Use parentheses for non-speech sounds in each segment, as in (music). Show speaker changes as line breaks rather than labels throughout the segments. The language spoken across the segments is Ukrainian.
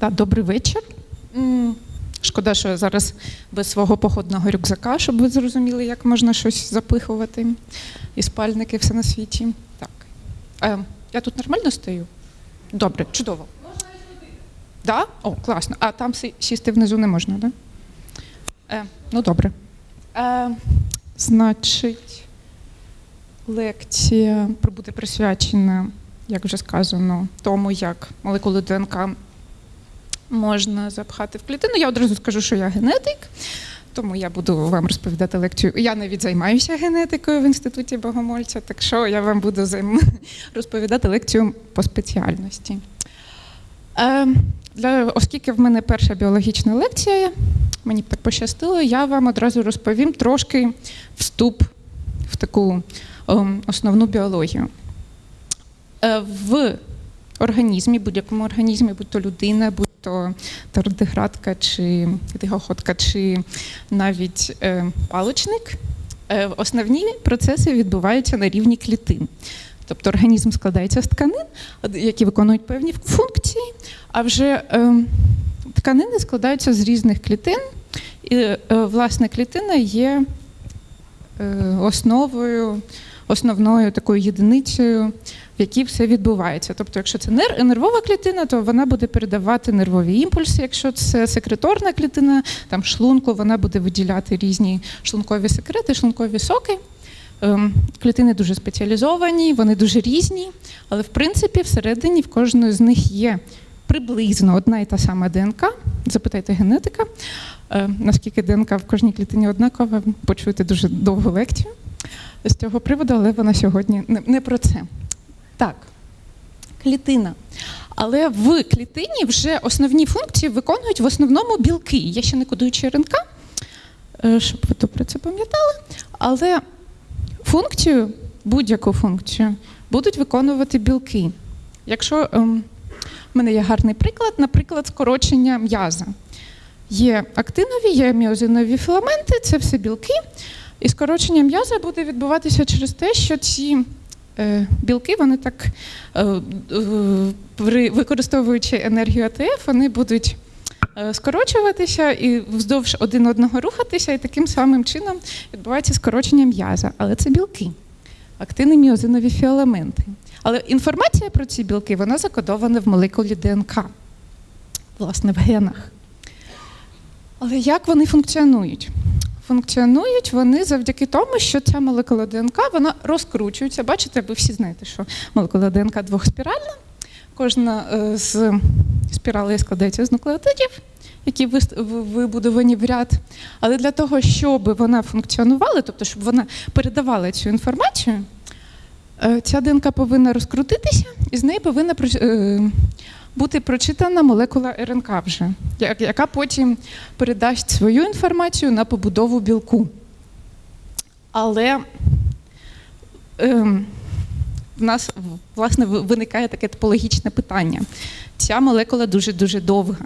Да, добрий вечір. Шкода, що я зараз без свого походного рюкзака, щоб ви зрозуміли, як можна щось запихувати. І спальники, все на світі. Так. Е, я тут нормально стою? Добре, чудово. Можна і Да? О, класно. А там сісти внизу не можна, так? Да? Е, ну, добре. Е, значить, лекція буде присвячена, як вже сказано, тому, як молекули ДНК можна запхати в клітину. Я одразу скажу, що я генетик, тому я буду вам розповідати лекцію. Я навіть займаюся генетикою в інституті Богомольця, так що я вам буду займ... (laughs) розповідати лекцію по спеціальності. Е, для, оскільки в мене перша біологічна лекція, мені так пощастило, я вам одразу розповім трошки вступ в таку ем, основну біологію. Е, в організмі, будь-якому організмі, будь то людина, будь то тардиградка, чи тихоходка, чи навіть е, паличник, е, основні процеси відбуваються на рівні клітин. Тобто організм складається з тканин, які виконують певні функції, а вже е, тканини складаються з різних клітин, і власне клітина є основою, основною такою єдиницею, в якій все відбувається. Тобто, якщо це нер- нервова клітина, то вона буде передавати нервові імпульси. Якщо це секреторна клітина, там шлунку, вона буде виділяти різні шлункові секрети, шлункові соки. Ем, Клітини дуже спеціалізовані, вони дуже різні, але в принципі всередині в кожної з них є приблизно одна і та сама ДНК. Запитайте генетика, Е, наскільки ДНК в кожній клітині однакова, почуєте дуже довгу лекцію з цього приводу, але вона сьогодні не про це. Так, клітина. Але в клітині вже основні функції виконують в основному білки. Є ще не кодуючі РНК, е, щоб ви добре це пам'ятали. Але функцію, будь-яку функцію, будуть виконувати білки. Якщо ем, в мене є гарний приклад, наприклад, скорочення м'яза. Є актинові, є міозинові філаменти, це все білки. І скорочення м'яза буде відбуватися через те, що ці білки, вони так, е, е, використовуючи енергію АТФ, вони будуть е, скорочуватися і вздовж один одного рухатися, і таким самим чином відбувається скорочення м'яза. Але це білки, актини міозинові філаменти. Але інформація про ці білки вона закодована в молекулі ДНК, власне, в генах. Але як вони функціонують? Функціонують вони завдяки тому, що ця молекула ДНК вона розкручується. Бачите, ви всі знаєте, що молекула ДНК двохспіральна. Кожна е, з спіралей складається з нуклеотидів, які вибудовані в ряд. Але для того, щоб вона функціонувала, тобто щоб вона передавала цю інформацію, е, ця ДНК повинна розкрутитися, і з неї повинна е, бути прочитана молекула РНК вже, яка потім передасть свою інформацію на побудову білку. Але ем, в нас власне виникає таке топологічне питання. Ця молекула дуже-дуже довга.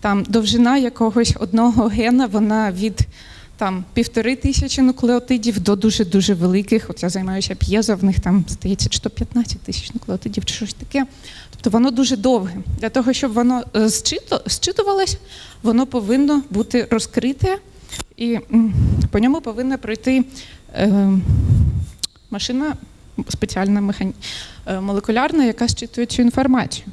Там довжина якогось одного гена, вона від там, півтори тисячі нуклеотидів до дуже-дуже великих. От я займаюся п'єзо, в них там, здається, чи 15 тисяч нуклеотидів, чи щось таке. Тобто воно дуже довге. Для того, щоб воно е, зчито, зчитувалось, воно повинно бути розкрите, і по ньому повинна пройти е, машина спеціальна механі... е, молекулярна, яка зчитує цю інформацію.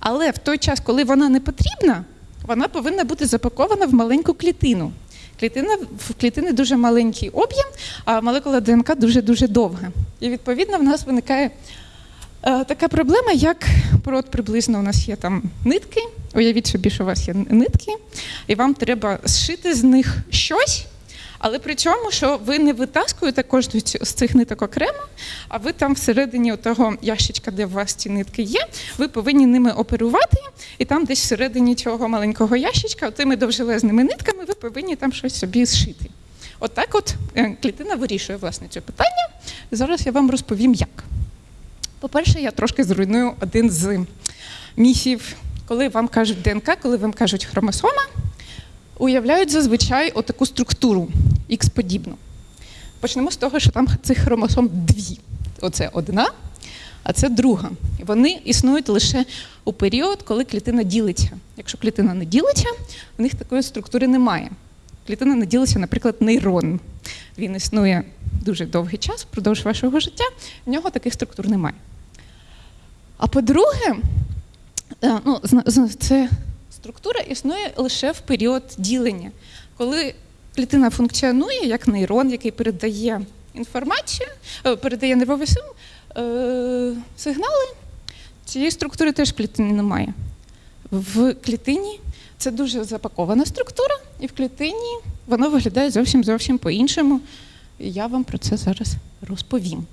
Але в той час, коли вона не потрібна, вона повинна бути запакована в маленьку клітину. Клітина в клітини дуже маленький об'єм, а молекула ДНК дуже дуже довга. І відповідно в нас виникає така проблема, як от приблизно у нас є там нитки. Уявіть собі, що у вас є нитки, і вам треба зшити з них щось. Але при цьому, що ви не витаскуєте кожну з цих ниток окремо, а ви там всередині того ящичка, де у вас ці нитки є, ви повинні ними оперувати, і там десь всередині цього маленького ящичка, тими довжелезними нитками, ви повинні там щось собі зшити. Отак от е, клітина вирішує власне це питання. Зараз я вам розповім, як. По-перше, я трошки зруйную один з міфів, коли вам кажуть ДНК, коли вам кажуть хромосома, уявляють зазвичай отаку структуру X-подібну. Почнемо з того, що там цих хромосом дві. Оце одна, а це друга. Вони існують лише у період, коли клітина ділиться. Якщо клітина не ділиться, в них такої структури немає. Клітина не ділиться, наприклад, нейрон. Він існує дуже довгий час, впродовж вашого життя, в нього таких структур немає. А по-друге, е, ну, це структура існує лише в період ділення, коли клітина функціонує як нейрон, який передає інформацію, е, передає нервовий е, сигнали. Цієї структури теж в клітині немає. В клітині це дуже запакована структура, і в клітині воно виглядає зовсім зовсім по-іншому. І я вам про це зараз розповім.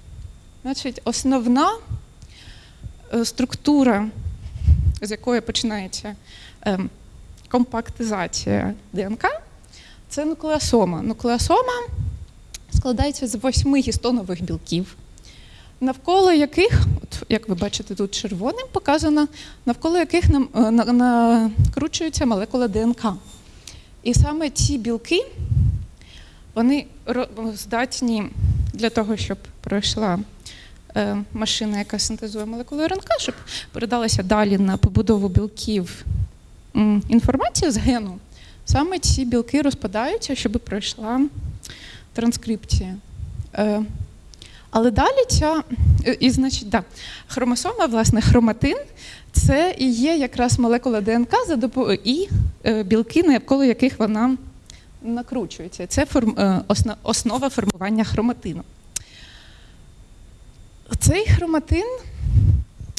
Значить, основна структура, з якої починається ем, компактизація ДНК, це нуклеосома. Нуклеосома складається з восьми гістонових білків, навколо яких, от як ви бачите, тут червоним показано, навколо яких е, накручується молекула ДНК. І саме ці білки вони здатні для того, щоб пройшла е, машина, яка синтезує молекули РНК, щоб передалася далі на побудову білків інформація з гену. Саме ці білки розпадаються, щоб пройшла транскрипція. Е, але далі ця, е, і, значить, да, хромосома, власне, хроматин, це і є якраз молекула ДНК і е, білки, навколо яких вона накручується. Це е, основа формування хроматину. Цей хроматин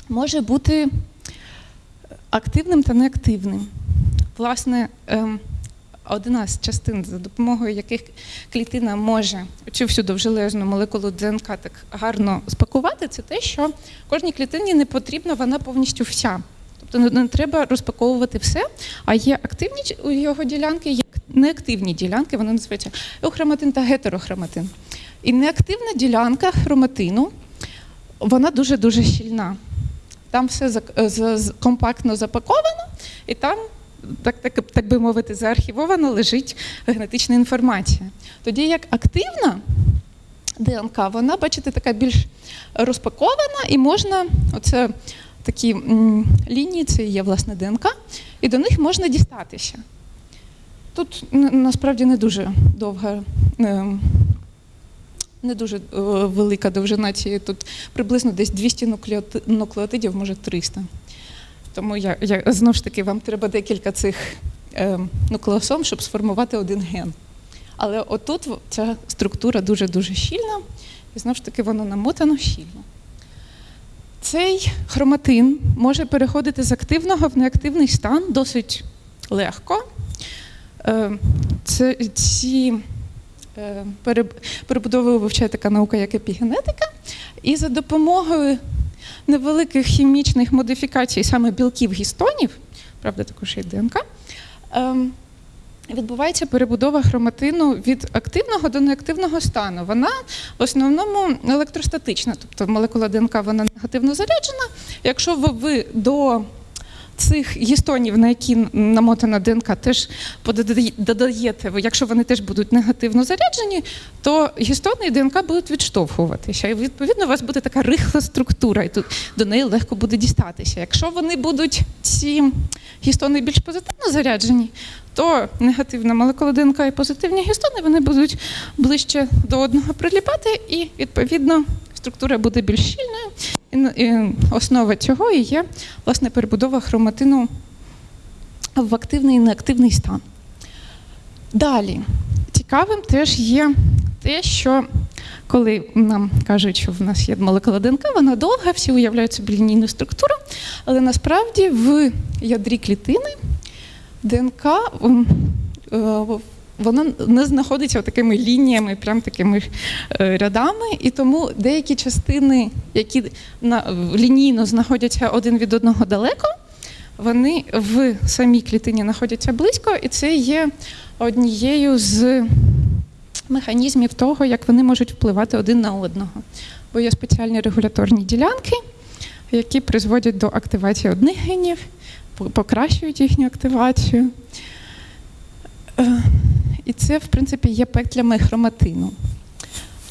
може бути активним та неактивним. Власне, ем, одна з частин, за допомогою яких клітина може цю всю довжелезну молекулу ДНК так гарно спакувати, це те, що кожній клітині не потрібна вона повністю вся. Тобто не, треба розпаковувати все, а є активні його ділянки, є неактивні ділянки, вони називаються еухроматин та гетерохроматин. І неактивна ділянка хроматину, вона дуже-дуже щільна. Там все з- компактно запаковано, і там, так, так, так би мовити, заархівовано лежить генетична інформація. Тоді як активна ДНК, вона, бачите, така більш розпакована, і можна, оце такі лінії, це є власне ДНК, і до них можна дістатися. Тут насправді не дуже довга. Не дуже е, велика довжина цієї, тут приблизно десь 200 нуклеотидів, може 300. Тому я, я знову ж таки, вам треба декілька цих е, нуклеосом, щоб сформувати один ген. Але отут ця структура дуже-дуже щільна, і знову ж таки воно намотано щільно. Цей хроматин може переходити з активного в неактивний стан досить легко. Е, Це, ці перебудовою вивчає така наука, як епігенетика, і за допомогою невеликих хімічних модифікацій, саме білків гістонів, правда, також і ДНК, ем, відбувається перебудова хроматину від активного до неактивного стану. Вона в основному електростатична, тобто молекула ДНК вона негативно заряджена. Якщо ви до цих гістонів, на які намотана ДНК, теж додаєте, якщо вони теж будуть негативно заряджені, то гістони і ДНК будуть відштовхуватися. І відповідно у вас буде така рихла структура, і тут до неї легко буде дістатися. Якщо вони будуть ці гістони більш позитивно заряджені, то негативна молекула ДНК і позитивні гістони вони будуть ближче до одного приліпати, і відповідно структура буде більш щільною. І, основа цього і є власне перебудова хроматину в активний і неактивний стан. Далі, цікавим теж є те, що коли нам кажуть, що в нас є молекула ДНК, вона довга, всі уявляють собі лінійну структуру, але насправді в ядрі клітини ДНК м, е, вона не знаходиться такими лініями, прям такими е, рядами, і тому деякі частини, які лінійно знаходяться один від одного далеко, вони в самій клітині знаходяться близько, і це є однією з механізмів того, як вони можуть впливати один на одного. Бо є спеціальні регуляторні ділянки, які призводять до активації одних генів, покращують їхню активацію. І це, в принципі, є петлями хроматину.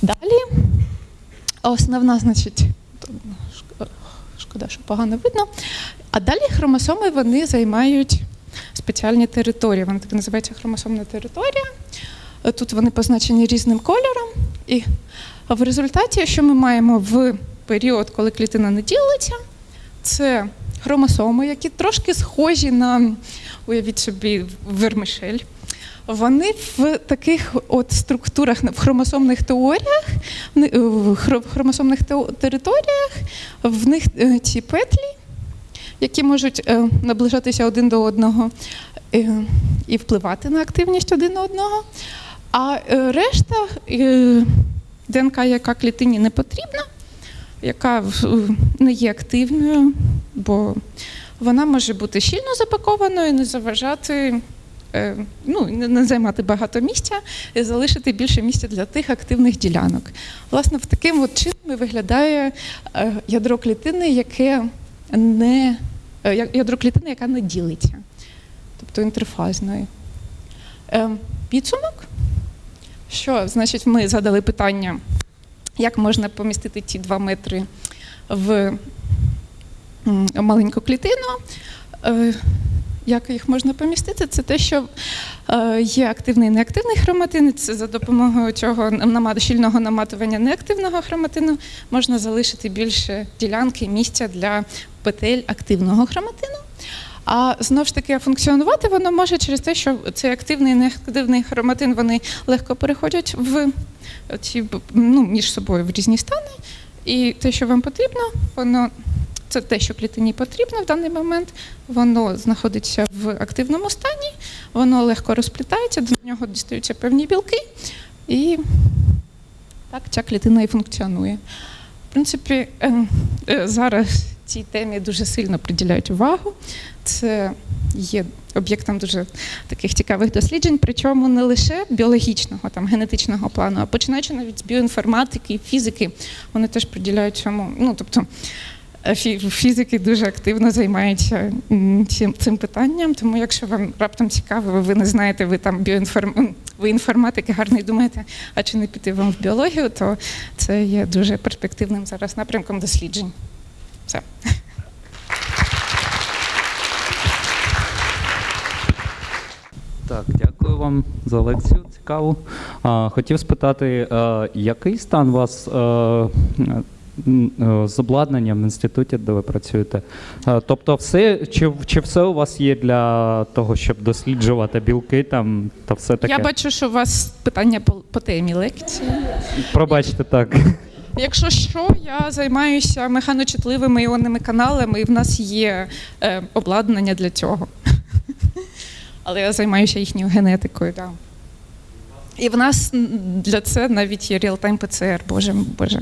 Далі основна, значить, Шкода, що погано видно. А далі хромосоми вони займають спеціальні території. Вони так називаються хромосомна територія. Тут вони позначені різним кольором. І в результаті, що ми маємо в період, коли клітина не ділиться, це хромосоми, які трошки схожі на, уявіть собі, вермишель. Вони в таких от структурах, в хромосомних теоріях, в ни- в хро- в хромосомних територіях, в них е, ці петлі, які можуть е, наближатися один до одного е, і впливати на активність один одного. А решта ДНК, яка клітині не потрібна, яка не є активною, бо вона може бути щільно запакованою, не заважати, ну, не- займати багато місця і залишити більше місця для тих активних ділянок. Власне, в таким от чином виглядає е, ядро клітини, яке не е, ядро клітини, яка не ділиться, тобто інтерфазної. Е, Підсумок, що значить, ми задали питання, як можна помістити ті два метри в маленьку клітину. Як їх можна помістити? Це те, що е, є активний і неактивний хроматин. Це за допомогою цього щільного наматування неактивного хроматину можна залишити більше ділянки місця для петель активного хроматину. А знову ж таки функціонувати воно може через те, що цей активний і неактивний хроматин вони легко переходять в ці ну, між собою в різні стани. І те, що вам потрібно, воно це те, що клітині потрібно в даний момент. Воно знаходиться в активному стані, воно легко розплітається, до нього дістаються певні білки, і так ця клітина і функціонує. В принципі, е, е, зараз цій темі дуже сильно приділяють увагу. Це є об'єктом дуже таких цікавих досліджень, причому не лише біологічного, там, генетичного плану, а починаючи навіть з біоінформатики, фізики, вони теж приділяють цьому. Ну, тобто, фізики дуже активно займаються цим, питанням. Тому, якщо вам раптом цікаво, ви не знаєте, ви там біоінформ... ви інформатики гарно і думаєте, а чи не піти вам в біологію, то це є дуже перспективним зараз напрямком досліджень. Все.
Так, дякую вам за лекцію. Цікаву. Хотів спитати, е, який стан вас е, е, з обладнанням в інституті, де ви працюєте? Е, тобто, все чи, чи все у вас є для того, щоб досліджувати білки там та все таке?
Я бачу, що у вас питання по, по темі лекції.
Пробачте так.
Якщо що, я займаюся механочутливими іонними каналами, і в нас є е, обладнання для цього. Але я займаюся їхньою генетикою, так. І в нас для це навіть є реал-тайм ПЦР, боже, боже.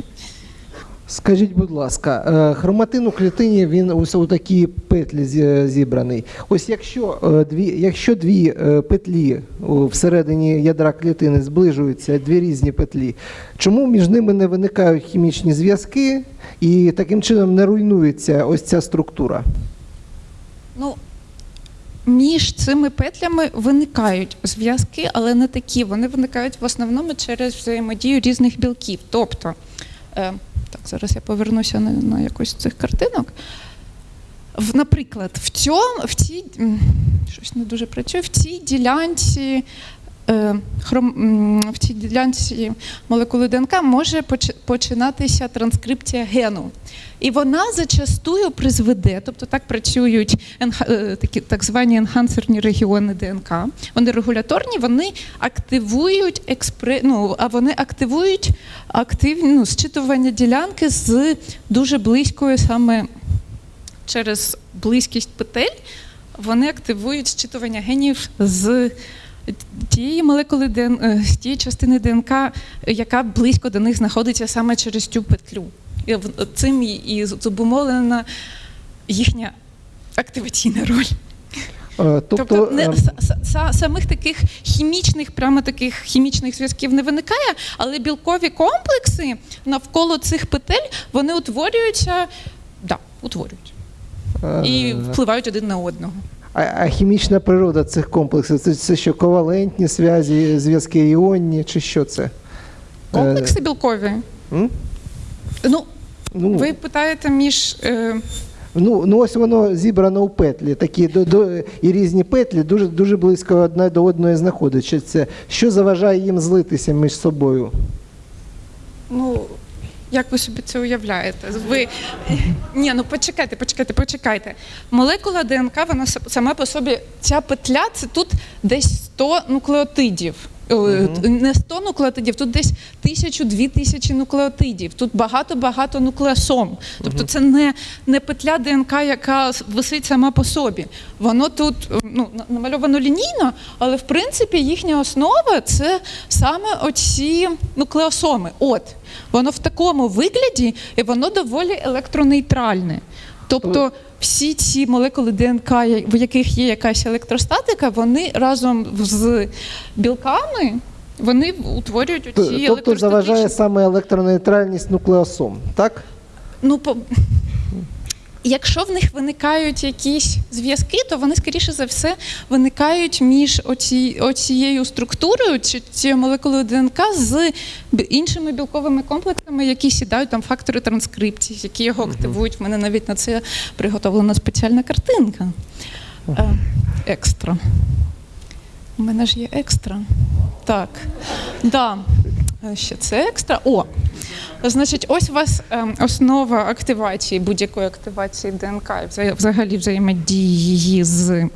Скажіть, будь ласка, е, хроматин у клітині він ось у такі петлі зібраний. Ось якщо е, дві, якщо дві е, петлі всередині ядра клітини зближуються, дві різні петлі, чому між ними не виникають хімічні зв'язки і таким чином не руйнується ось ця структура?
Ну, між цими петлями виникають зв'язки, але не такі. Вони виникають в основному через взаємодію різних білків. Тобто, зараз я повернуся на, на якусь з цих картинок. В, наприклад, в, цьому, в цій щось не дуже працює, в цій ділянці. Е, в цій ділянці молекули ДНК може починатися транскрипція гену. І вона зачастую призведе, тобто так працюють е, такі так звані енхансерні регіони ДНК. Вони регуляторні, вони активують експре, ну, а вони активують активні ну, зчитування ділянки з дуже близькою саме через близькість петель. Вони активують зчитування генів з тієї молекули ДН, е, тієї частини ДНК, яка близько до них знаходиться саме через цю петлю. І цим і- зобумовлена їхня активаційна роль.
Е,
Тобто, не,
ем,
с- с- самих таких хімічних, прямо таких хімічних зв'язків не виникає, але білкові комплекси навколо цих петель вони утворюються, да, утворюють і
е,
впливають один на одного.
А, а хімічна природа цих комплексів це, це що ковалентні зв'язі, зв'язки іонні, чи що це? Е,
Комплекси білкові.
м?
Ну,
Ну,
Ви питаєте між. Е,
ну, ну ось воно зібрано у петлі, такі до, до, і різні петлі дуже, дуже близько одна до одної знаходяться. Що заважає їм злитися між собою?
Ну, як ви собі це уявляєте? Ви ні, ну почекайте, почекайте, почекайте. Молекула ДНК, вона сама по собі, ця петля це тут десь 100 нуклеотидів. Е, Не 100 нуклеотидів, тут десь тисячу-дві тисячі нуклеотидів. Тут багато-багато нуклеосом. Тобто це не, не петля ДНК, яка висить сама по собі. Воно тут е, ну, на- намальовано лінійно, але в принципі їхня основа це саме оці нуклеосоми. От воно в такому вигляді, і воно доволі електронейтральне. Тобто всі ці молекули ДНК, в яких є якась електростатика, вони разом з білками вони утворюють оці електростатичні…
Тобто заважає саме електронейтральність нуклеосом, так?
Ну, по... Якщо в них виникають якісь зв'язки, то вони, скоріше за все, виникають між оці... оцією структурою чи цією молекулою ДНК з іншими білковими комплексами, які сідають там фактори транскрипції, які його активують. В мене навіть на це приготовлена спеціальна картинка. Е, екстра. У мене ж є екстра. Так. Да. Е, Ще це екстра. О, Значить, ось у вас ем, основа активації, будь-якої активації ДНК і взагалі взаємодії з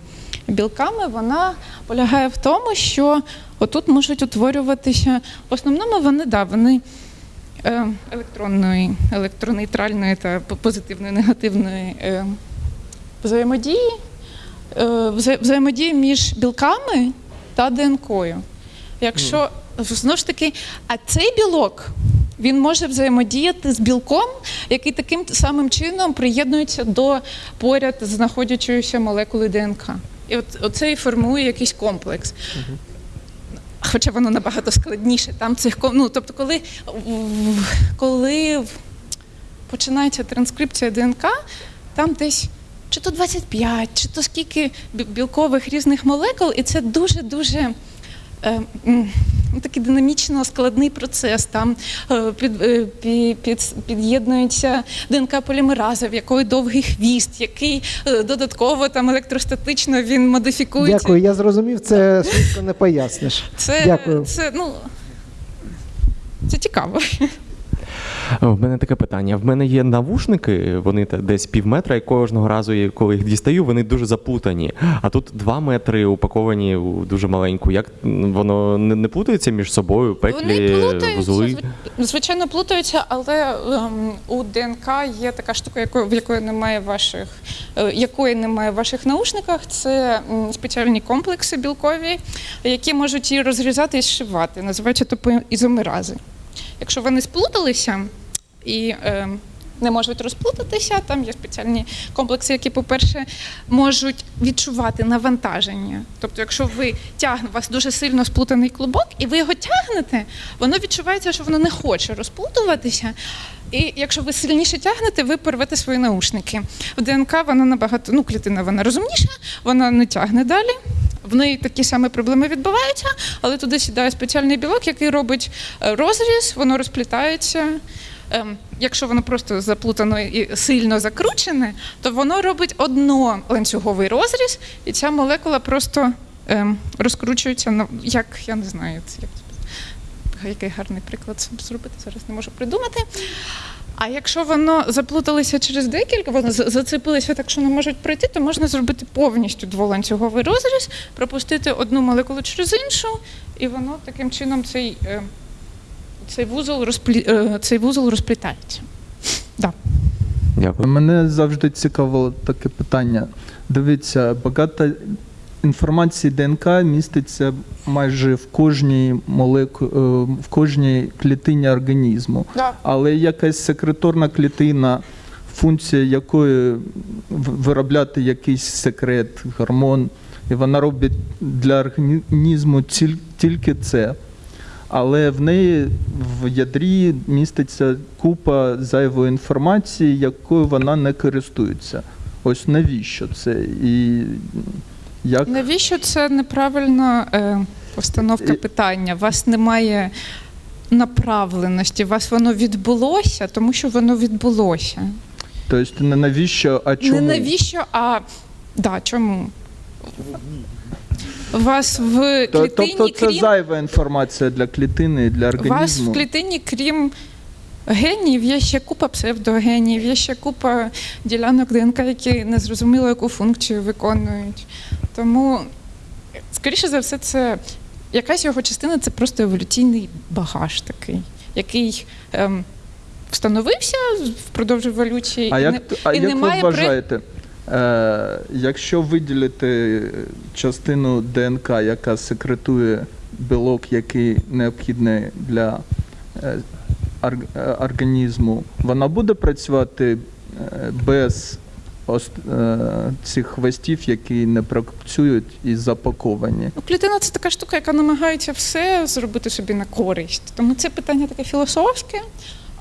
білками, вона полягає в тому, що отут можуть утворюватися. В основному вони, да, вони е, електронної, електронейтральної та по- позитивної, негативної е, взаємодії, е, взаємодії між білками та ДНКою. Якщо знову ж таки, а цей білок він може взаємодіяти з білком, який таким самим чином приєднується до поряд знаходячоїся молекули ДНК. І от оце і формує якийсь комплекс. Хоча воно набагато складніше. Там цих ну, тобто, коли, коли починається транскрипція ДНК, там десь чи то 25, чи то скільки білкових різних молекул, і це дуже-дуже такий динамічно складний процес. Там е, під, е, під, під'єднується ДНК полімераза, в якої довгий хвіст, який е, додатково там електростатично він модифікується.
Дякую, я зрозумів, це швидко не поясниш.
Це,
Дякую.
це, ну, це цікаво.
В мене таке питання. В мене є навушники, вони десь пів метра, і кожного разу, коли їх дістаю, вони дуже заплутані. А тут два метри упаковані у дуже маленьку. Як воно не, плутається між собою? Петлі,
Вони
вузли?
звичайно, плутаються, але ем, у ДНК є така штука, якої, в якої немає ваших, е, якої немає в ваших наушниках. Це м, спеціальні комплекси білкові, які можуть її розрізати і зшивати. Називаються топоізомерази. Якщо вони сплуталися і е, не можуть розплутатися, там є спеціальні комплекси, які, по-перше, можуть відчувати навантаження. Тобто, якщо ви тягне, у вас дуже сильно сплутаний клубок, і ви його тягнете, воно відчувається, що воно не хоче розплутуватися. І якщо ви сильніше тягнете, ви порвете свої наушники. В ДНК вона набагато, ну, клітина вона розумніша, вона не тягне далі. В неї такі самі проблеми відбуваються, але туди сідає спеціальний білок, який робить е, розріз, воно розплітається. Ем, Якщо воно просто заплутано і сильно закручене, то воно робить одноланцюговий розріз, і ця молекула просто ем, розкручується як я не знаю, як який гарний приклад зробити, зараз не можу придумати. А якщо воно заплуталося через декілька, воно зацепилося так, що не можуть пройти, то можна зробити повністю дволанцюговий розріз, пропустити одну молекулу через іншу, і воно таким чином цей, е, цей, вузол, розплі, е, цей вузол розплітається. Да.
Дякую.
Мене завжди цікавило таке питання. Дивіться, багато інформації ДНК міститься майже в кожній молеку... е, в кожній клітині організму.
Да.
Але якась секреторна клітина, функція якої виробляти якийсь секрет, гормон, і вона робить для організму тільки це. Але в неї в ядрі міститься купа зайвої інформації, якою вона не користується. Ось навіщо це? І як
Навіщо це неправильна е, постановка питання? У вас немає направленості. У вас воно відбулося, тому що воно відбулося.
Тобто не навіщо, а чому?
Не навіщо, а да, чому? Вас в
То-
клітині,
Тобто це
крім
зайва інформація для клітини і для
у вас
організму.
в клітині, крім генів, є ще купа псевдогенів, є ще купа ділянок ДНК, які незрозуміло яку функцію виконують. Тому, скоріше за все, це якась його частина це просто еволюційний багаж такий, який ем, встановився впродовж еволюції.
А
і
як,
не-
т- а
і
як
немає
ви
при-
вважаєте, якщо виділити частину ДНК, яка секретує білок, який необхідний для е, е, організму, вона буде працювати е, без е, цих хвостів, які не працюють і запаковані?
Ну, клітина це така штука, яка намагається все зробити собі на користь. Тому це питання таке філософське.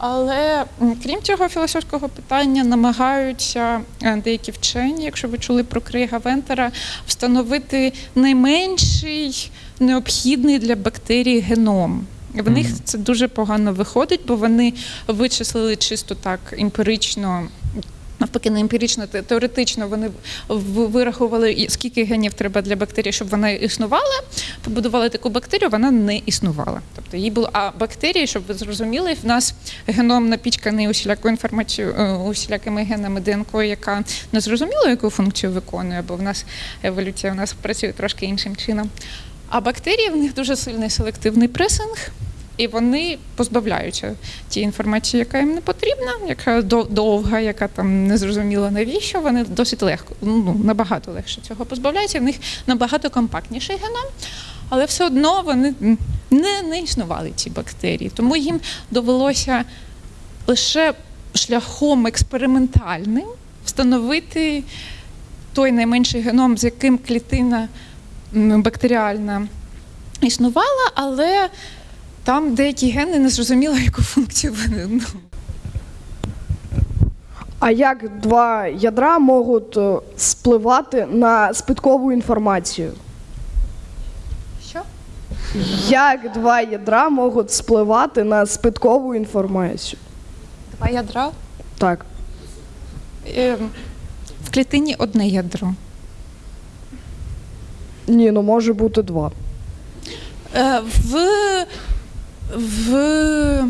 Але крім цього філософського питання, намагаються е, деякі вчені, якщо ви чули про Крейга Вентера, встановити найменший необхідний для бактерій геном. В них це дуже погано виходить, бо вони вичислили чисто так емпірично. Навпаки, не емпірично, теоретично вони в- вирахували, скільки генів треба для бактерії, щоб вона існувала. Побудували таку бактерію, вона не існувала. Тобто їй було. А бактерії, щоб ви зрозуміли, в нас геном напічканий усілякою інформацією, е, усілякими генами ДНК, яка не зрозуміло, яку функцію виконує, бо в нас еволюція у нас працює трошки іншим чином. А бактерії в них дуже сильний селективний пресинг. І вони позбавляються тієї інформації, яка їм не потрібна, яка довга, яка там не зрозуміла навіщо. Вони досить легко, ну набагато легше цього позбавляються. В них набагато компактніший геном, але все одно вони не, не існували ці бактерії. Тому їм довелося лише шляхом експериментальним встановити той найменший геном, з яким клітина бактеріальна існувала, але там деякі гени не зрозуміло, (laughs) яку функцію вони.
А як два ядра можуть е, спливати на спиткову інформацію?
що?
Як два ядра можуть спливати на спиткову інформацію?
Два ядра.
Так.
Е, В клітині одне ядро.
Ні, ну може бути два.
Е, В, в,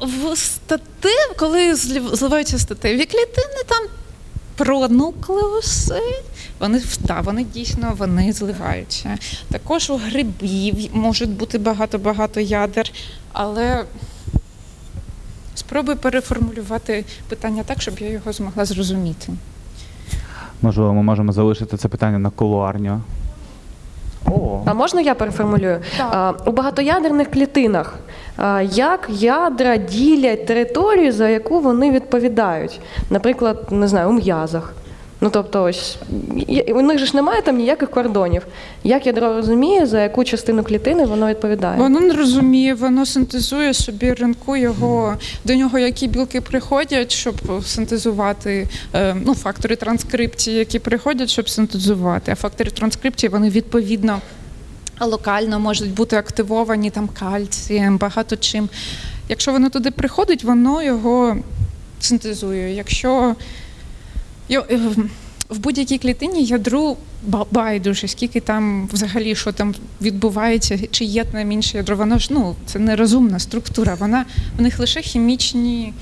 в статив, коли зливаються статеві клітини, там про нуклеуси, вони, да, вони дійсно вони зливаються. Також у грибів можуть бути багато-багато ядер, але спробуй переформулювати питання так, щоб я його змогла зрозуміти.
Можливо, ми можемо залишити це питання на кулуарню.
А можна я переформулюю?
Так.
У багатоядерних клітинах як ядра ділять територію, за яку вони відповідають? Наприклад, не знаю, у м'язах. Ну тобто, ось у них же ж немає там ніяких кордонів. Як ядро розуміє, за яку частину клітини воно відповідає?
Воно не розуміє, воно синтезує собі ринку його до нього, які білки приходять, щоб синтезувати е, ну, фактори транскрипції, які приходять, щоб синтезувати. А фактори транскрипції вони відповідно локально можуть бути активовані там кальцієм, багато чим. Якщо воно туди приходить, воно його синтезує. Якщо е, в будь-якій клітині ядру байдуже, скільки там взагалі що там відбувається, чи є там інше ядро, воно ж ну це нерозумна структура. Вона в них лише хімічні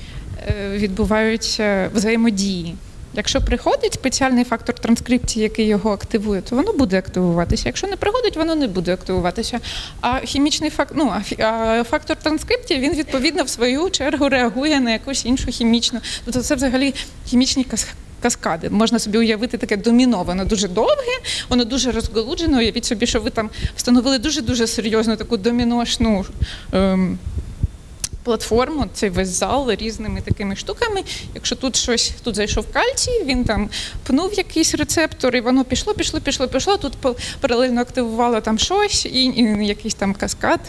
е, відбуваються взаємодії. Якщо приходить спеціальний фактор транскрипції, який його активує, то воно буде активуватися. Якщо не приходить, воно не буде активуватися. А хімічний фактор, ну, а фактор транскрипції він відповідно в свою чергу реагує на якусь іншу хімічну. Тобто це взагалі хімічні кас- каскади. Можна собі уявити таке доміно, воно дуже довге, воно дуже розголуджено. Уявіть собі, що ви там встановили дуже дуже серйозну таку доміношну. Ем, платформу, цей весь зал різними такими штуками. Якщо тут щось, тут зайшов кальцій, він там пнув якийсь рецептор, і воно пішло, пішло, пішло, пішло. Тут паралельно активувало там щось, і, і якийсь там каскад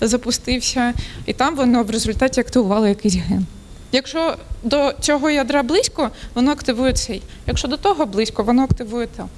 запустився, і там воно в результаті активувало якийсь ген. Якщо до цього ядра близько, воно активує цей. Якщо до того близько, воно активує то.